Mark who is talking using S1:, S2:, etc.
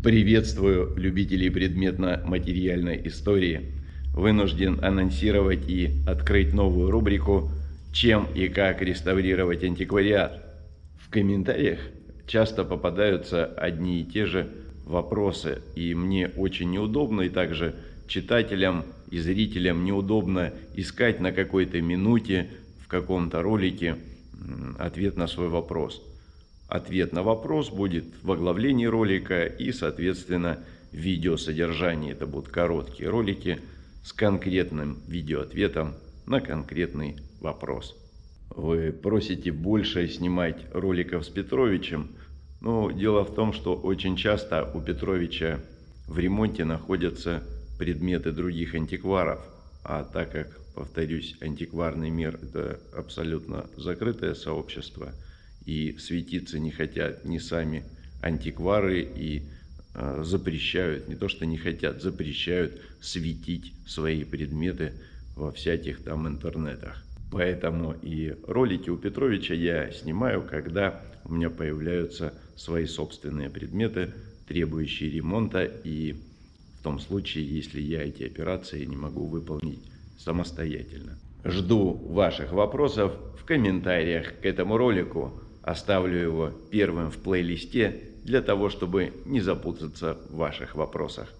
S1: Приветствую любителей предметно-материальной истории. Вынужден анонсировать и открыть новую рубрику «Чем и как реставрировать антиквариат». В комментариях часто попадаются одни и те же вопросы, и мне очень неудобно, и также читателям и зрителям неудобно искать на какой-то минуте в каком-то ролике ответ на свой вопрос. Ответ на вопрос будет в оглавлении ролика и, соответственно, видеосодержании. Это будут короткие ролики с конкретным видеоответом на конкретный вопрос. Вы просите больше снимать роликов с Петровичем, но дело в том, что очень часто у Петровича в ремонте находятся предметы других антикваров, а так как, повторюсь, антикварный мир – это абсолютно закрытое сообщество, и светиться не хотят ни сами антиквары, и э, запрещают, не то что не хотят, запрещают светить свои предметы во всяких там интернетах. Поэтому и ролики у Петровича я снимаю, когда у меня появляются свои собственные предметы, требующие ремонта и в том случае, если я эти операции не могу выполнить самостоятельно. Жду ваших вопросов в комментариях к этому ролику. Оставлю его первым в плейлисте для того, чтобы не запутаться в ваших вопросах.